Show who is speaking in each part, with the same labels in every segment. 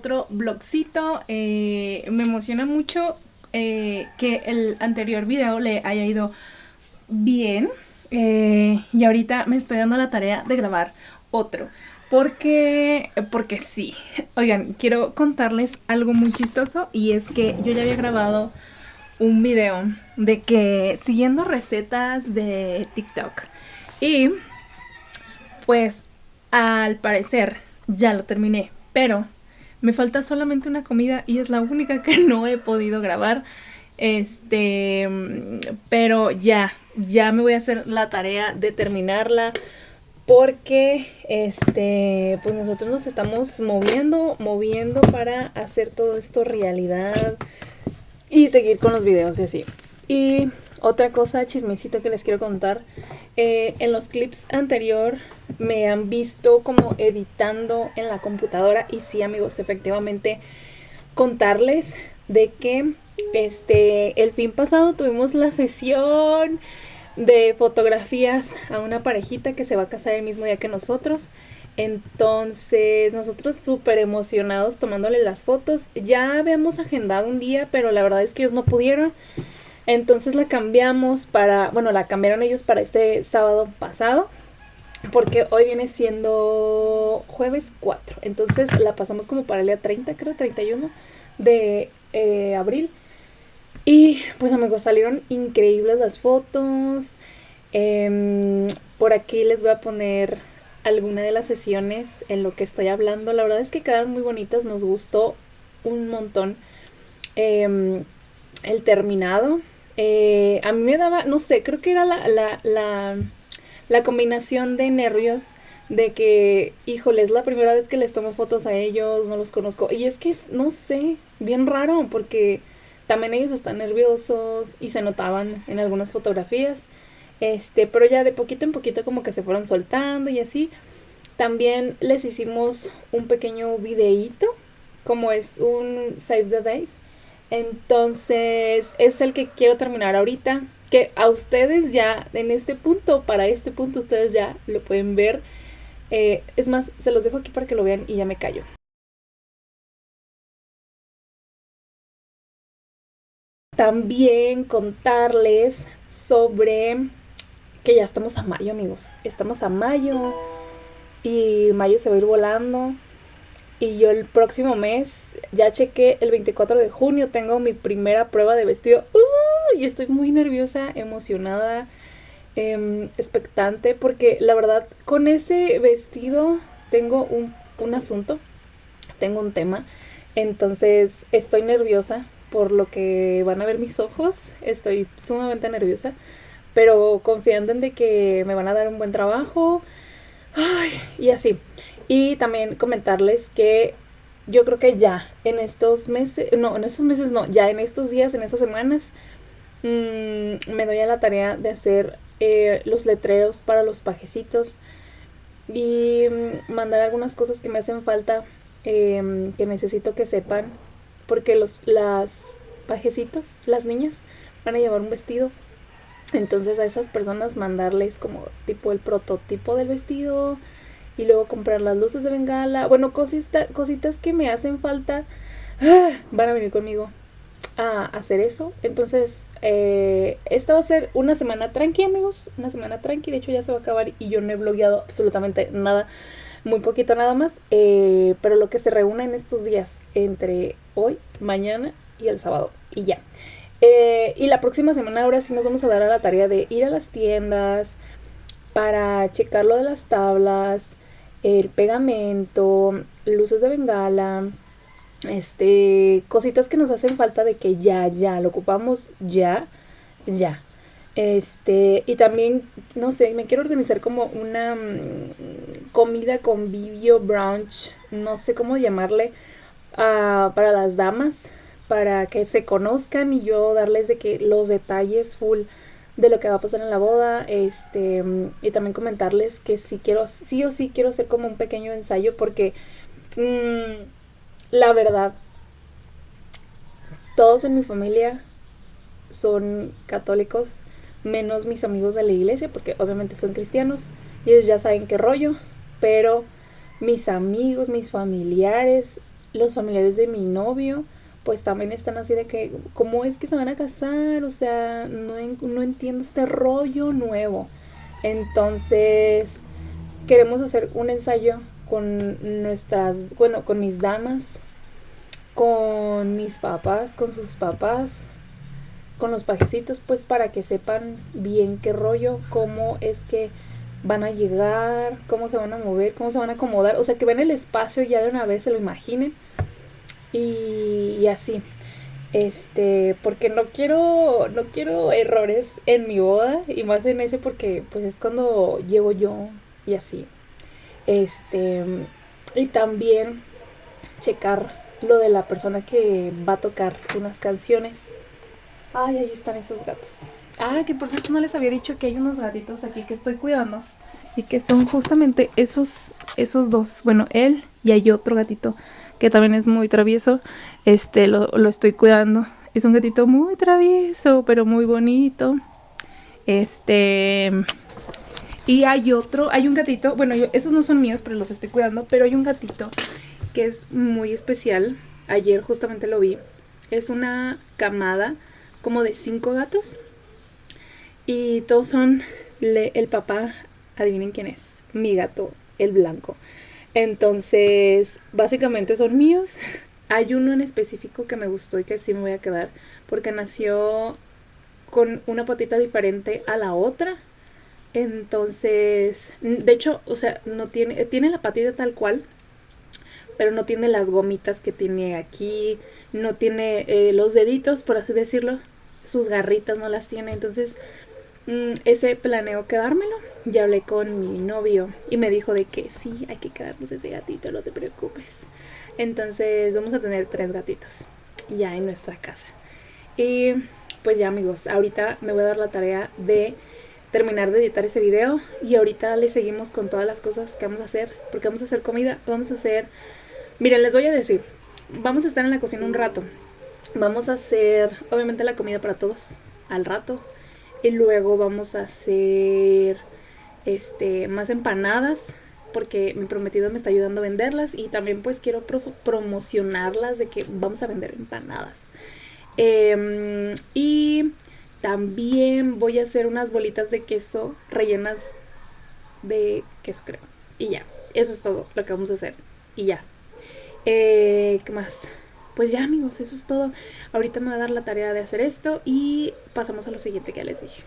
Speaker 1: otro blogcito. Eh, me emociona mucho eh, que el anterior video le haya ido bien. Eh, y ahorita me estoy dando la tarea de grabar otro. Porque, porque sí. Oigan, quiero contarles algo muy chistoso y es que yo ya había grabado un video de que siguiendo recetas de TikTok. Y pues al parecer ya lo terminé, pero me falta solamente una comida y es la única que no he podido grabar. Este, pero ya, ya me voy a hacer la tarea de terminarla porque este, pues nosotros nos estamos moviendo, moviendo para hacer todo esto realidad y seguir con los videos y así. Y otra cosa, chismecito que les quiero contar. Eh, en los clips anterior me han visto como editando en la computadora. Y sí, amigos, efectivamente, contarles de que este el fin pasado tuvimos la sesión de fotografías a una parejita que se va a casar el mismo día que nosotros. Entonces, nosotros súper emocionados tomándole las fotos. Ya habíamos agendado un día, pero la verdad es que ellos no pudieron. Entonces la cambiamos para, bueno, la cambiaron ellos para este sábado pasado, porque hoy viene siendo jueves 4. Entonces la pasamos como para el día 30, creo, 31 de eh, abril. Y pues amigos, salieron increíbles las fotos. Em, por aquí les voy a poner alguna de las sesiones en lo que estoy hablando. La verdad es que quedaron muy bonitas, nos gustó un montón em, el terminado. Eh, a mí me daba, no sé, creo que era la, la, la, combinación de nervios de que, híjole, es la primera vez que les tomo fotos a ellos, no los conozco. Y es que, no sé, bien raro, porque también ellos están nerviosos y se notaban en algunas fotografías. Este, pero ya de poquito en poquito como que se fueron soltando y así. También les hicimos un pequeño videíto, como es un Save the Day entonces es el que quiero terminar ahorita. Que a ustedes ya en este punto, para este punto ustedes ya lo pueden ver. Eh, es más, se los dejo aquí para que lo vean y ya me callo. También contarles sobre que ya estamos a mayo, amigos. Estamos a mayo y mayo se va a ir volando. Y yo el próximo mes, ya chequé el 24 de junio, tengo mi primera prueba de vestido. y estoy muy nerviosa, emocionada, em, expectante, porque la verdad, con ese vestido tengo un, un asunto, tengo un tema. Entonces estoy nerviosa por lo que van a ver mis ojos. Estoy sumamente nerviosa, pero confiando en de que me van a dar un buen trabajo. Ay, y así. Y también comentarles que yo creo que ya en estos meses, no, en estos meses no, ya en estos días, en estas semanas, mm, me doy a la tarea de hacer eh, los letreros para los pajecitos y mm, mandar algunas cosas que me hacen falta, em, que necesito que sepan, porque los las pajecitos, las niñas, van a llevar un vestido. Entonces a esas personas mandarles como tipo el prototipo del vestido, y luego comprar las luces de bengala. Bueno, cosita, cositas que me hacen falta. Ah, van a venir conmigo a hacer eso. Entonces, eh, esta va a ser una semana tranqui, amigos. Una semana tranqui. De hecho, ya se va a acabar y yo no he blogueado absolutamente nada. Muy poquito nada más. Eh, pero lo que se reúne en estos días entre hoy, mañana y el sábado. Y ya. Eh, y la próxima semana ahora sí nos vamos a dar a la tarea de ir a las tiendas para checar lo de las tablas, el pegamento, luces de bengala, este, cositas que nos hacen falta de que ya, ya, lo ocupamos ya, ya. Este, y también, no sé, me quiero organizar como una mm, comida, convivio, brunch, no sé cómo llamarle, uh, para las damas, para que se conozcan y yo darles de que los detalles full de lo que va a pasar en la boda, este, y también comentarles que si quiero, sí o sí quiero hacer como un pequeño ensayo porque mm, la verdad, todos en mi familia son católicos, menos mis amigos de la iglesia, porque obviamente son cristianos, y ellos ya saben qué rollo, pero mis amigos, mis familiares, los familiares de mi novio, pues también están así de que, ¿cómo es que se van a casar? O sea, no, no entiendo este rollo nuevo. Entonces, queremos hacer un ensayo con nuestras, bueno, con mis damas, con mis papás, con sus papás, con los pajecitos, pues para que sepan bien qué rollo, cómo es que van a llegar, cómo se van a mover, cómo se van a acomodar, o sea, que ven el espacio ya de una vez, se lo imaginen. Y, así. Este, porque no quiero, no quiero errores en mi boda y más en ese porque pues es cuando llego yo y así. Este, y también checar lo de la persona que va a tocar unas canciones. Ay, ahí están esos gatos. Ah, que por cierto no les había dicho que hay unos gatitos aquí que estoy cuidando. Y que son justamente esos, esos dos. Bueno, él y hay otro gatito que también es muy travieso. Este, lo, estoy cuidando. Es un gatito muy travieso, pero muy bonito. Este... Y hay otro, hay un gatito, bueno, esos no son míos, pero los estoy cuidando, pero hay un gatito que es muy especial. Ayer justamente lo vi. Es una camada como de cinco gatos y todos son el papá, adivinen quién es, mi gato, el blanco. Entonces, básicamente son míos. Hay uno en específico que me gustó y que sí me voy a quedar porque nació con una patita diferente a la otra. Entonces, de hecho, o sea, no tiene tiene la patita tal cual, pero no tiene las gomitas que tiene aquí, no tiene eh, los deditos, por así decirlo, sus garritas no las tiene, entonces Mm, ese planeo quedármelo. Ya hablé con mi novio y me dijo de que sí, hay que quedarnos ese gatito, no te preocupes. Entonces vamos a tener tres gatitos ya en nuestra casa. Y pues ya amigos, ahorita me voy a dar la tarea de terminar de editar ese video y ahorita le seguimos con todas las cosas que vamos a hacer, porque vamos a hacer comida, vamos a hacer... Miren, les voy a decir, vamos a estar en la cocina un rato. Vamos a hacer, obviamente, la comida para todos al rato y luego vamos a hacer este más empanadas porque mi prometido me está ayudando a venderlas y también pues quiero promocionarlas de que vamos a vender empanadas. Em, y también voy a hacer unas bolitas de queso rellenas de queso creo. Y ya, eso es todo lo que vamos a hacer. Y ya. Eh, ¿Qué más? pues ya amigos, eso es todo. Ahorita me va a dar la tarea de hacer esto y pasamos a lo siguiente que les dije.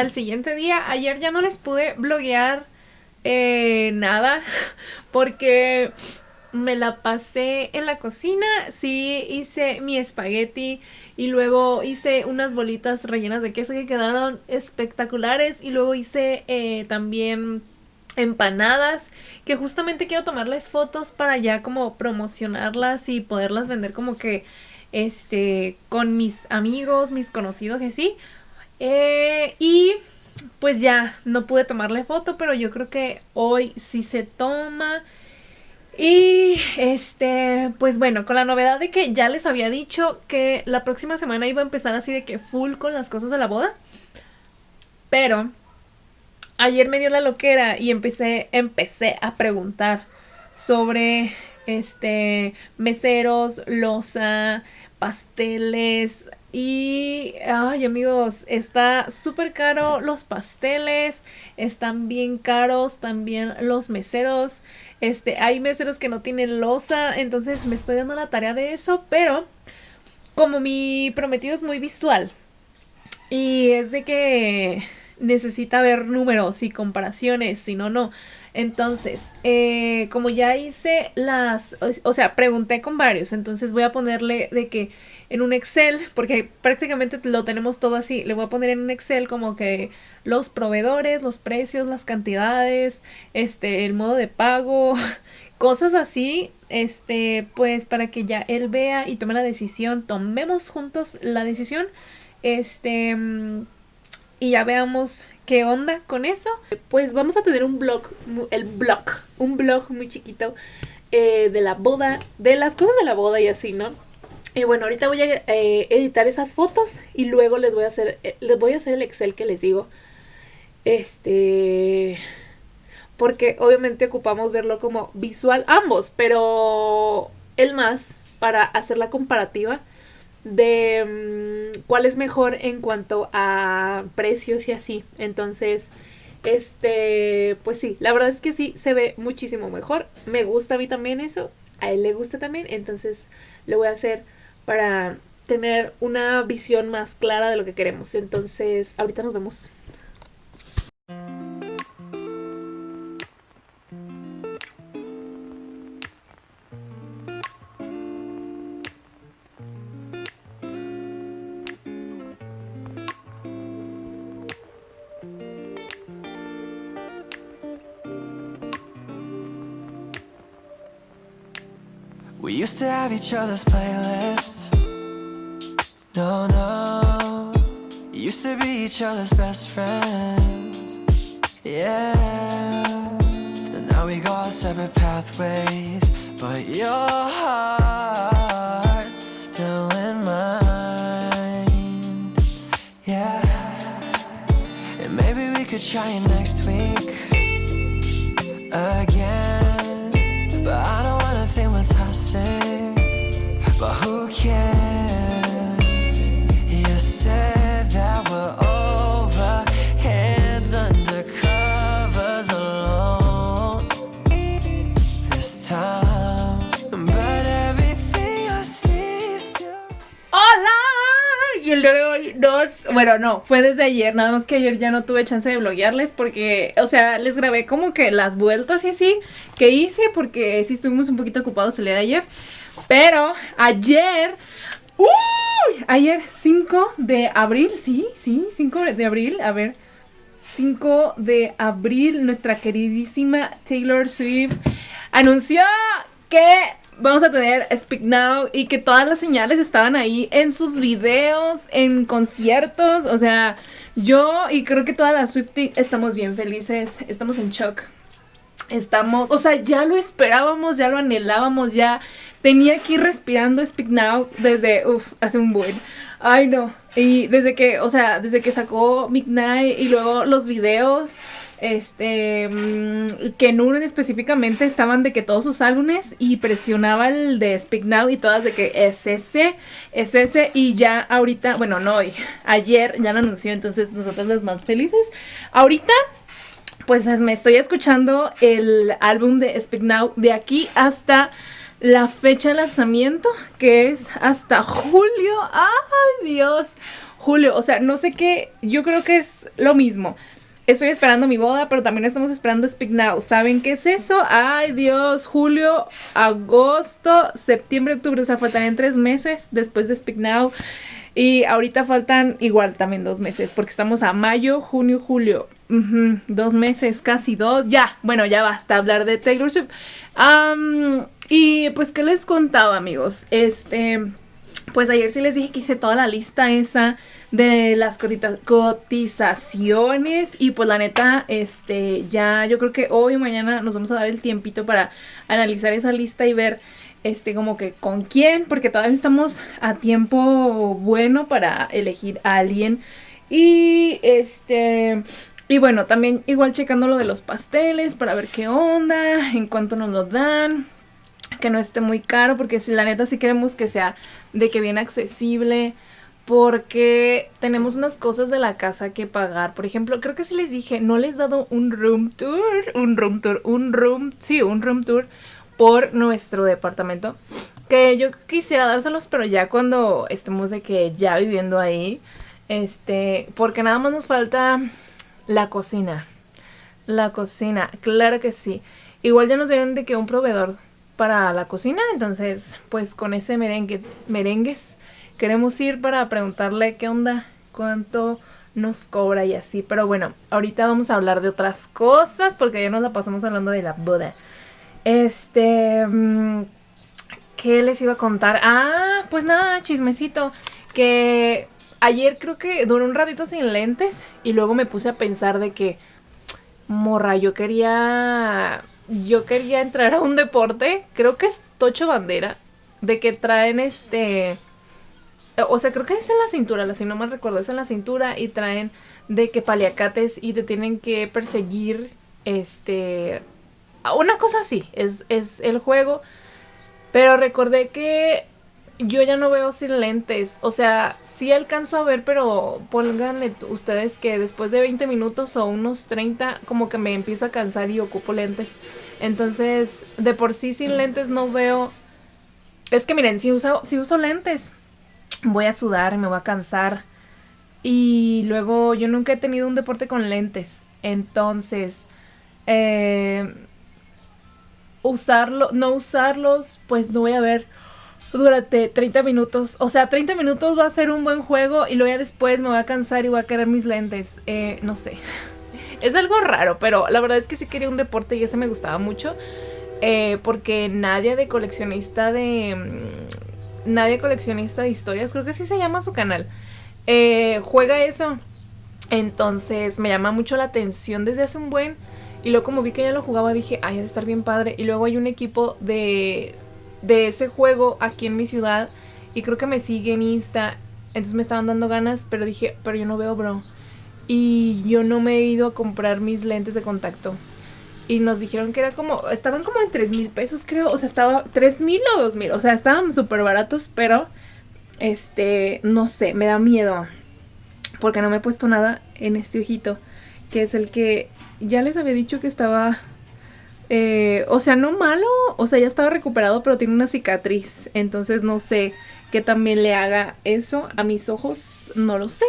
Speaker 1: Al siguiente día. Ayer ya no les pude bloguear eh, nada porque me la pasé en la cocina. Sí, hice mi espagueti y luego hice unas bolitas rellenas de queso que quedaron espectaculares y luego hice eh, también empanadas que justamente quiero tomarles fotos para ya como promocionarlas y poderlas vender como que este con mis amigos, mis conocidos y así. Eh, y pues ya, no pude tomarle foto, pero yo creo que hoy sí se toma. Y este, pues bueno, con la novedad de que ya les había dicho que la próxima semana iba a empezar así de que full con las cosas de la boda. Pero ayer me dio la loquera y empecé, empecé a preguntar sobre este meseros, losa, pasteles, y, ay amigos, está súper caro los pasteles, están bien caros también los meseros. Este, hay meseros que no tienen losa, entonces me estoy dando la tarea de eso, pero como mi prometido es muy visual y es de que necesita ver números y comparaciones, si no, no. Entonces, eh, como ya hice las, o sea, pregunté con varios, entonces voy a ponerle de que en un Excel, porque prácticamente lo tenemos todo así, le voy a poner en un Excel como que los proveedores, los precios, las cantidades, este, el modo de pago, cosas así, este, pues para que ya él vea y tome la decisión, tomemos juntos la decisión, este, y ya veamos qué onda con eso. Pues vamos a tener un blog, el blog, un blog muy chiquito eh, de la boda, de las cosas de la boda y así, ¿no? Y bueno, ahorita voy a eh, editar esas fotos y luego les voy a hacer, eh, les voy a hacer el Excel que les digo. Este, porque obviamente ocupamos verlo como visual ambos, pero el más para hacer la comparativa de mm, cuál es mejor en cuanto a precios y así. Entonces, este, pues sí, la verdad es que sí se ve muchísimo mejor. Me gusta a mí también eso, a él le gusta también, entonces lo voy a hacer para tener una visión más clara de lo que queremos. Entonces, ahorita nos vemos. Have each other's playlists. No, no. Used to be each other's best friends. Yeah. And now we go our separate pathways. But your heart's still in mine. Yeah. And maybe we could try it next week Again El día de hoy nos... Bueno, no, fue desde ayer, nada más que ayer ya no tuve chance de bloguearles porque, o sea, les grabé como que las vueltas y así que hice porque sí estuvimos un poquito ocupados el día de ayer. Pero ayer... ¡Uy! Ayer 5 de abril, sí, sí, 5 de abril, a ver... 5 de abril, nuestra queridísima Taylor Swift anunció que vamos a tener Speak Now y que todas las señales estaban ahí en sus videos, en conciertos, o sea, yo y creo que todas las Swifties estamos bien felices, estamos en shock. Estamos, o sea, ya lo esperábamos, ya lo anhelábamos, ya tenía que ir respirando Speak Now desde, uff, hace un buen. Ay, no. Y desde que, o sea, desde que sacó Midnight y luego los videos, este, mm, que en uno específicamente estaban de que todos sus álbumes y presionaba el de Speak Now y todas de que es ese, es ese y ya ahorita, bueno, no hoy, ayer ya lo anunció, entonces nosotros las más felices. Ahorita pues me estoy escuchando el álbum de Speak Now de aquí hasta la fecha de lanzamiento, que es hasta julio. ¡Ay, Dios! Julio, o sea, no sé qué, yo creo que es lo mismo. Estoy esperando mi boda, pero también estamos esperando Speak Now. ¿Saben qué es eso? Ay, Dios, julio, agosto, septiembre, octubre, o sea, faltarían tres meses después de Speak Now. Y ahorita faltan igual también dos meses, porque estamos a mayo, junio, julio. Dos meses, casi dos. Ya, bueno, ya basta hablar de Taylor Swift. Y pues, ¿qué les contaba, amigos? Este, pues ayer sí les dije que hice toda la lista esa de las cotizaciones. Y pues la neta, este, ya yo creo que hoy o mañana nos vamos a dar el tiempito para analizar esa lista y ver este como que con quién, porque todavía estamos a tiempo bueno para elegir a alguien. Y este y bueno, también igual checando lo de los pasteles para ver qué onda, en cuánto nos lo dan, que no esté muy caro, porque si la neta sí queremos que sea de que bien accesible, porque tenemos unas cosas de la casa que pagar. Por ejemplo, creo que sí les dije, no les he dado un room tour, un room tour, un room, sí, un room tour por nuestro departamento. Que yo quisiera dárselos, pero ya cuando estemos de que ya viviendo ahí, este, porque nada más nos falta La cocina. La cocina, claro que sí. Igual ya nos dieron de que un proveedor para la cocina, entonces pues con ese merengue, merengues queremos ir para preguntarle qué onda, cuánto nos cobra y así. Pero bueno, ahorita vamos a hablar de otras cosas porque ya nos la pasamos hablando de la boda. Este... Mm, ¿Qué les iba a contar? Ah, pues nada, chismecito. Que ayer creo que duré un ratito sin lentes y luego me puse a pensar de que, morra, yo quería... Yo quería entrar a un deporte, creo que es Tocho Bandera, de que traen este o sea, creo que es en la cintura, si no mal recuerdo, es en la cintura y traen de que paliacates y te tienen que perseguir, este, una cosa así, es, es el juego. Pero recordé que yo ya no veo sin lentes. O sea, sí alcanzo a ver, pero pónganle ustedes que después de 20 minutos o unos 30, como que me empiezo a cansar y ocupo lentes. Entonces, de por sí sin lentes no veo. Es que miren, si uso, si uso lentes, voy a sudar, me voy a cansar. Y luego yo nunca he tenido un deporte con lentes. Entonces, eh, no usarlos, pues no voy a ver durante 30 minutos. O sea, 30 minutos va a ser un buen juego y luego ya después me voy a cansar y voy a querer mis lentes. Eh, no sé. Es algo raro, pero la verdad es que sí quería un deporte y ese me gustaba mucho. Eh, porque nadie de coleccionista de mm, Nadie coleccionista de historias, creo que así se llama su canal, eh, juega eso. Entonces me llama mucho la atención desde hace un buen. Y luego como vi que ella lo jugaba dije, ay, ha de estar bien padre. Y luego hay un equipo de, de ese juego aquí en mi ciudad. Y creo que me sigue en Insta. Entonces me estaban dando ganas, pero dije, pero yo no veo, bro. Y yo no me he ido a comprar mis lentes de contacto y nos dijeron que era como, estaban como en 3 mil pesos creo, o sea, estaba 3 mil o 2 mil, o sea, estaban súper baratos, pero, este, no sé, me da miedo, porque no me he puesto nada en este ojito, que es el que ya les había dicho que estaba, eh, o sea, no malo, o sea, ya estaba recuperado, pero tiene una cicatriz, entonces no sé que también le haga eso a mis ojos, no lo sé,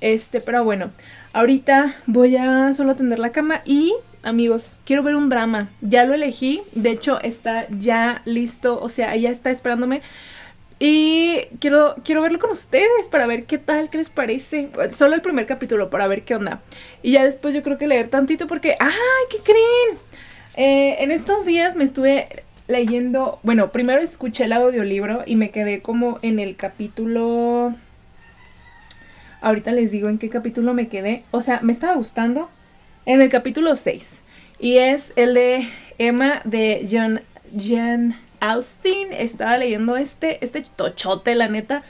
Speaker 1: este, pero bueno, ahorita voy a solo atender la cama y amigos, quiero ver un drama. Ya lo elegí, de hecho está ya listo, o sea, ya está esperándome. Y quiero, quiero verlo con ustedes para ver qué tal, qué les parece. Solo el primer capítulo para ver qué onda. Y ya después yo creo que leer tantito porque, ¡ay, qué creen! Eh, en estos días me estuve leyendo, bueno, primero escuché el audiolibro y me quedé como en el capítulo... Ahorita les digo en qué capítulo me quedé. O sea, me estaba gustando en el capítulo 6. Y es el de Emma de John, Jen Austin. Estaba leyendo este, este tochote, la neta.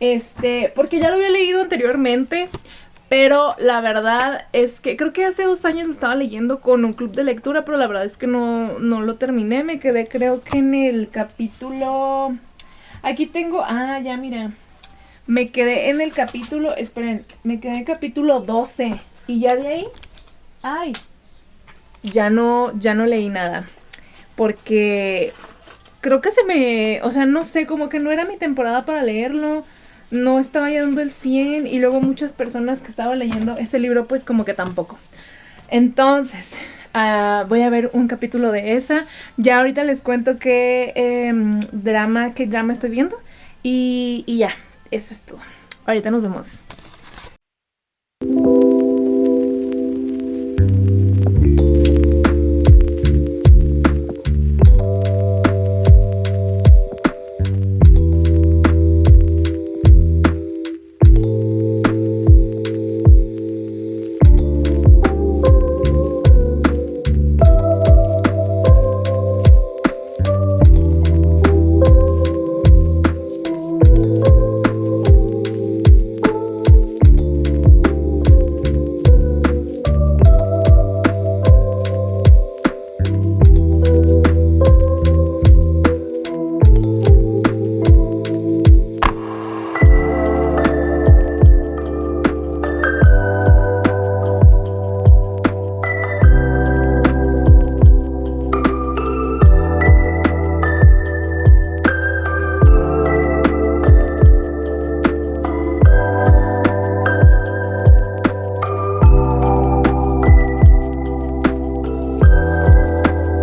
Speaker 1: Este, porque ya lo había leído anteriormente. Pero la verdad es que creo que hace dos años lo estaba leyendo con un club de lectura, pero la verdad es que no, no lo terminé. Me quedé creo que en el capítulo... Aquí tengo... Ah, ya mira. Me quedé en el capítulo... Esperen, me quedé en capítulo 12. Y ya de ahí ay, ya no, ya no leí nada. Porque creo que se me, o sea, no sé, como que no era mi temporada para leerlo. No estaba dando el 100 y luego muchas personas que estaban leyendo ese libro pues como que tampoco. Entonces, uh, voy a ver un capítulo de esa. Ya ahorita les cuento qué em, drama, qué drama estoy viendo. Y, y ya, eso es todo. Ahorita nos vemos.